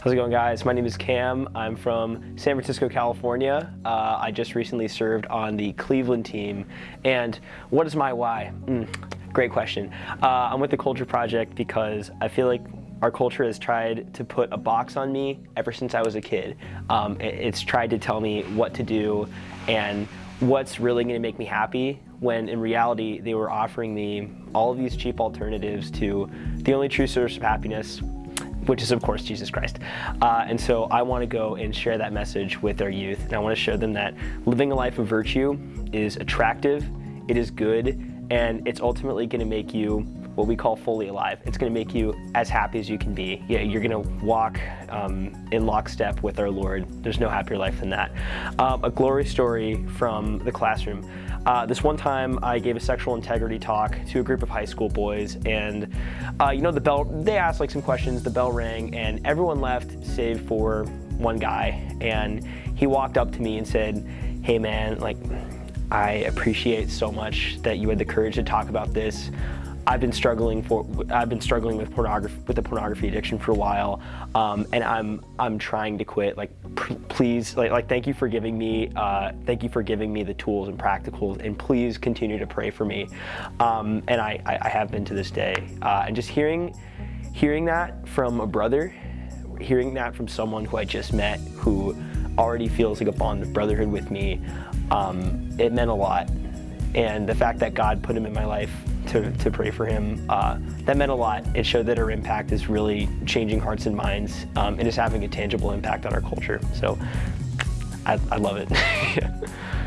How's it going guys? My name is Cam. I'm from San Francisco, California. Uh, I just recently served on the Cleveland team. And what is my why? Mm, great question. Uh, I'm with the Culture Project because I feel like our culture has tried to put a box on me ever since I was a kid. Um, it's tried to tell me what to do and what's really going to make me happy when in reality they were offering me all of these cheap alternatives to the only true source of happiness which is of course Jesus Christ. Uh, and so I want to go and share that message with our youth. And I want to show them that living a life of virtue is attractive, it is good, and it's ultimately going to make you what we call fully alive. It's going to make you as happy as you can be. You're going to walk um, in lockstep with our Lord. There's no happier life than that. Um, a glory story from the classroom. Uh, this one time I gave a sexual integrity talk to a group of high school boys and uh, you know the bell, they asked like some questions, the bell rang and everyone left save for one guy and he walked up to me and said, hey man, like I appreciate so much that you had the courage to talk about this. I've been struggling for I've been struggling with pornography with the pornography addiction for a while, um, and I'm I'm trying to quit. Like, please, like, like thank you for giving me uh, thank you for giving me the tools and practicals, and please continue to pray for me. Um, and I, I have been to this day, uh, and just hearing hearing that from a brother, hearing that from someone who I just met who already feels like a bond of brotherhood with me, um, it meant a lot. And the fact that God put him in my life to, to pray for him, uh, that meant a lot. It showed that our impact is really changing hearts and minds um, and is having a tangible impact on our culture. So I, I love it.